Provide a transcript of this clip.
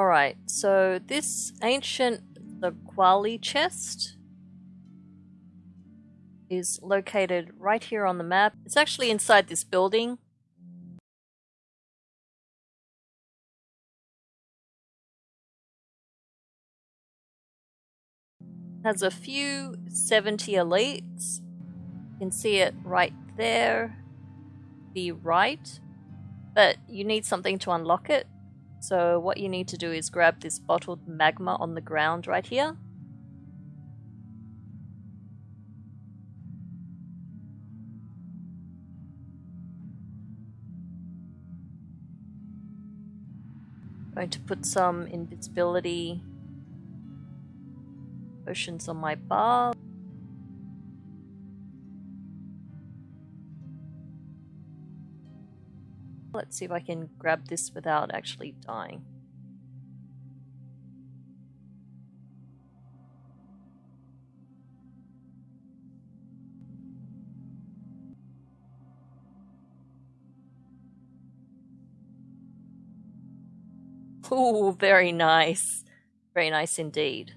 Alright, so this ancient the Quali chest is located right here on the map. It's actually inside this building. Has a few 70 elites. You can see it right there, the right, but you need something to unlock it. So what you need to do is grab this bottled magma on the ground right here. Going to put some invisibility potions on my bar. Let's see if I can grab this without actually dying. Ooh, very nice. Very nice indeed.